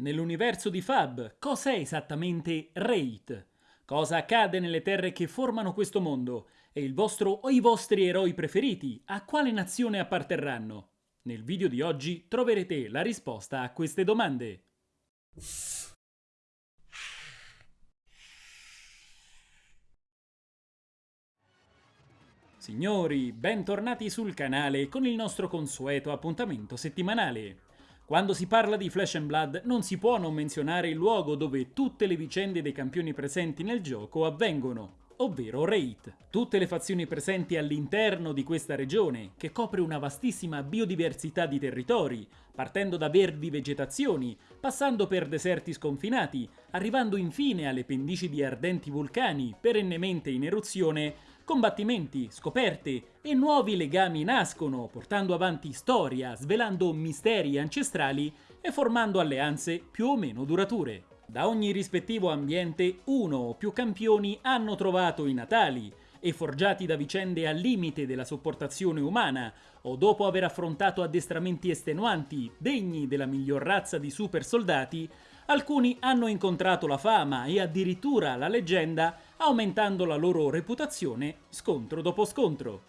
Nell'universo di Fab, cos'è esattamente Raid? Cosa accade nelle terre che formano questo mondo? E il vostro o i vostri eroi preferiti a quale nazione apparterranno? Nel video di oggi troverete la risposta a queste domande. Signori, bentornati sul canale con il nostro consueto appuntamento settimanale. Quando si parla di Flash and Blood non si può non menzionare il luogo dove tutte le vicende dei campioni presenti nel gioco avvengono, ovvero Raid. Tutte le fazioni presenti all'interno di questa regione, che copre una vastissima biodiversità di territori, partendo da verdi vegetazioni, passando per deserti sconfinati, arrivando infine alle pendici di ardenti vulcani perennemente in eruzione, Combattimenti, scoperte e nuovi legami nascono, portando avanti storia, svelando misteri ancestrali e formando alleanze più o meno durature. Da ogni rispettivo ambiente uno o più campioni hanno trovato i natali e forgiati da vicende al limite della sopportazione umana o dopo aver affrontato addestramenti estenuanti degni della miglior razza di super soldati, alcuni hanno incontrato la fama e addirittura la leggenda aumentando la loro reputazione scontro dopo scontro.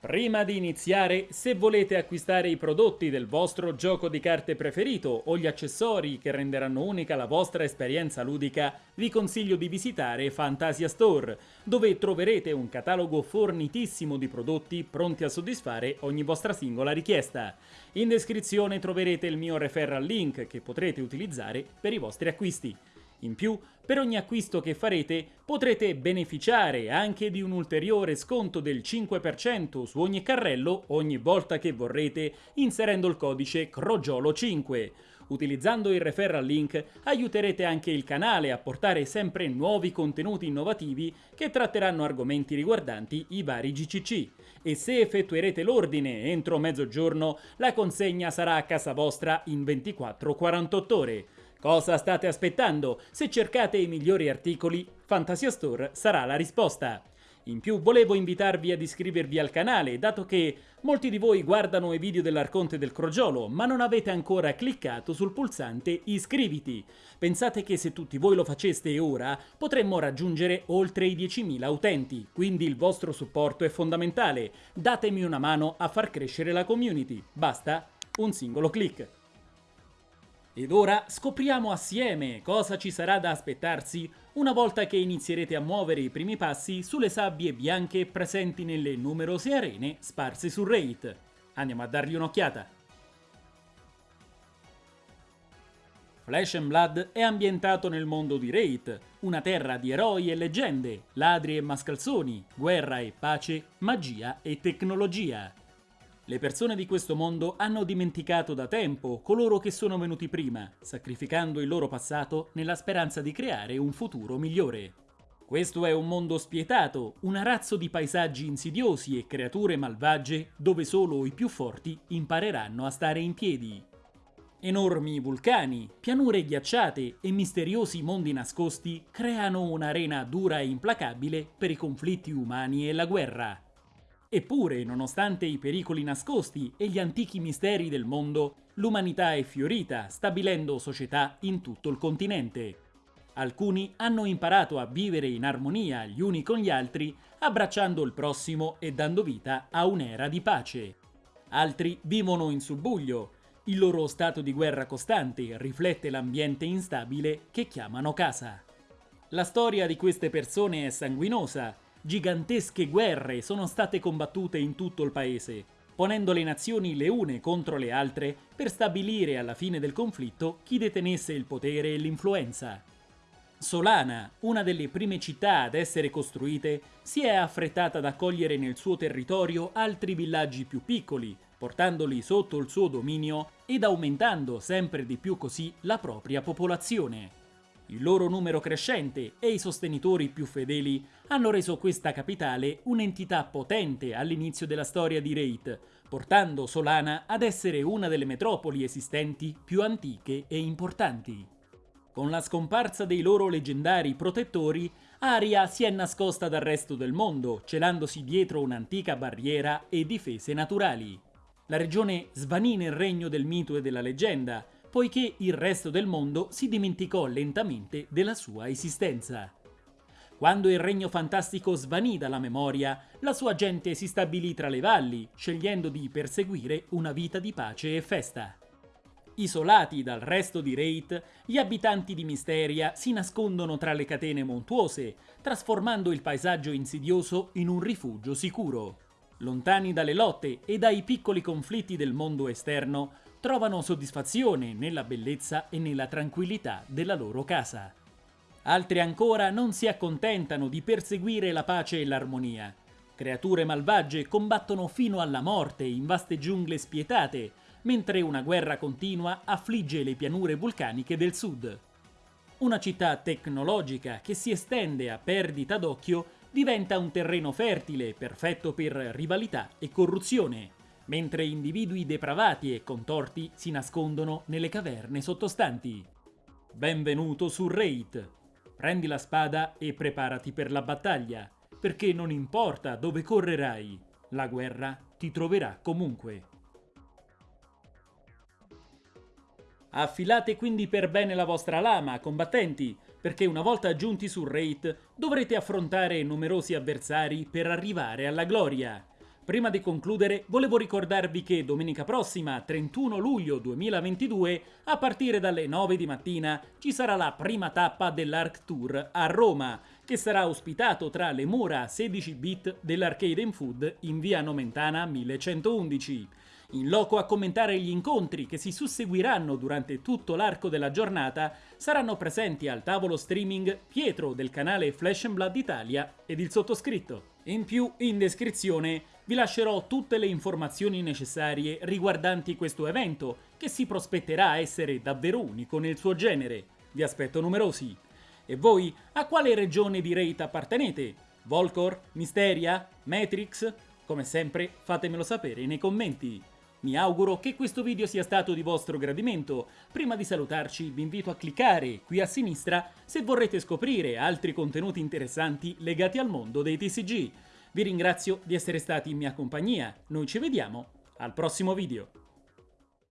Prima di iniziare, se volete acquistare i prodotti del vostro gioco di carte preferito o gli accessori che renderanno unica la vostra esperienza ludica, vi consiglio di visitare Fantasia Store, dove troverete un catalogo fornitissimo di prodotti pronti a soddisfare ogni vostra singola richiesta. In descrizione troverete il mio referral link che potrete utilizzare per i vostri acquisti. In più, per ogni acquisto che farete potrete beneficiare anche di un ulteriore sconto del 5% su ogni carrello ogni volta che vorrete inserendo il codice CROGIOLO5. Utilizzando il referral link aiuterete anche il canale a portare sempre nuovi contenuti innovativi che tratteranno argomenti riguardanti i vari GCC. E se effettuerete l'ordine entro mezzogiorno, la consegna sarà a casa vostra in 24-48 ore. Cosa state aspettando? Se cercate i migliori articoli, Fantasia Store sarà la risposta. In più volevo invitarvi ad iscrivervi al canale, dato che molti di voi guardano i video dell'Arconte del Crogiolo, ma non avete ancora cliccato sul pulsante iscriviti. Pensate che se tutti voi lo faceste ora, potremmo raggiungere oltre i 10.000 utenti, quindi il vostro supporto è fondamentale. Datemi una mano a far crescere la community. Basta un singolo clic. Ed ora scopriamo assieme cosa ci sarà da aspettarsi una volta che inizierete a muovere i primi passi sulle sabbie bianche presenti nelle numerose arene sparse su Raid. Andiamo a dargli un'occhiata. Flash and Blood è ambientato nel mondo di Raid, una terra di eroi e leggende, ladri e mascalzoni, guerra e pace, magia e tecnologia. Le persone di questo mondo hanno dimenticato da tempo coloro che sono venuti prima, sacrificando il loro passato nella speranza di creare un futuro migliore. Questo è un mondo spietato, un arazzo di paesaggi insidiosi e creature malvagie dove solo i più forti impareranno a stare in piedi. Enormi vulcani, pianure ghiacciate e misteriosi mondi nascosti creano un'arena dura e implacabile per i conflitti umani e la guerra. Eppure, nonostante i pericoli nascosti e gli antichi misteri del mondo, l'umanità è fiorita, stabilendo società in tutto il continente. Alcuni hanno imparato a vivere in armonia gli uni con gli altri, abbracciando il prossimo e dando vita a un'era di pace. Altri vivono in subbuglio. Il loro stato di guerra costante riflette l'ambiente instabile che chiamano casa. La storia di queste persone è sanguinosa gigantesche guerre sono state combattute in tutto il paese, ponendo le nazioni le une contro le altre per stabilire alla fine del conflitto chi detenesse il potere e l'influenza. Solana, una delle prime città ad essere costruite, si è affrettata ad accogliere nel suo territorio altri villaggi più piccoli, portandoli sotto il suo dominio ed aumentando sempre di più così la propria popolazione. Il loro numero crescente e i sostenitori più fedeli hanno reso questa capitale un'entità potente all'inizio della storia di Raid, portando Solana ad essere una delle metropoli esistenti più antiche e importanti. Con la scomparsa dei loro leggendari protettori, Aria si è nascosta dal resto del mondo, celandosi dietro un'antica barriera e difese naturali. La regione svanì nel regno del mito e della leggenda, poiché il resto del mondo si dimenticò lentamente della sua esistenza. Quando il regno fantastico svanì dalla memoria, la sua gente si stabilì tra le valli, scegliendo di perseguire una vita di pace e festa. Isolati dal resto di Wraith, gli abitanti di Misteria si nascondono tra le catene montuose, trasformando il paesaggio insidioso in un rifugio sicuro. Lontani dalle lotte e dai piccoli conflitti del mondo esterno, trovano soddisfazione nella bellezza e nella tranquillità della loro casa. Altri ancora non si accontentano di perseguire la pace e l'armonia. Creature malvagie combattono fino alla morte in vaste giungle spietate, mentre una guerra continua affligge le pianure vulcaniche del sud. Una città tecnologica che si estende a perdita d'occhio diventa un terreno fertile, perfetto per rivalità e corruzione, mentre individui depravati e contorti si nascondono nelle caverne sottostanti. Benvenuto su Raid! Prendi la spada e preparati per la battaglia, perché non importa dove correrai, la guerra ti troverà comunque. Affilate quindi per bene la vostra lama, combattenti, perché una volta giunti sul raid dovrete affrontare numerosi avversari per arrivare alla gloria. Prima di concludere, volevo ricordarvi che domenica prossima, 31 luglio 2022, a partire dalle 9 di mattina, ci sarà la prima tappa dell'Arc Tour a Roma, che sarà ospitato tra le mura 16 bit dell'Arcade Food in via Nomentana 1111. In loco a commentare gli incontri che si susseguiranno durante tutto l'arco della giornata saranno presenti al tavolo streaming Pietro del canale Flash Blood Italia ed il sottoscritto. In più, in descrizione vi lascerò tutte le informazioni necessarie riguardanti questo evento, che si prospetterà essere davvero unico nel suo genere. Vi aspetto numerosi. E voi, a quale regione di Rate appartenete? Volcor? Misteria? Matrix? Come sempre, fatemelo sapere nei commenti. Mi auguro che questo video sia stato di vostro gradimento. Prima di salutarci vi invito a cliccare qui a sinistra se vorrete scoprire altri contenuti interessanti legati al mondo dei TCG. Vi ringrazio di essere stati in mia compagnia, noi ci vediamo al prossimo video.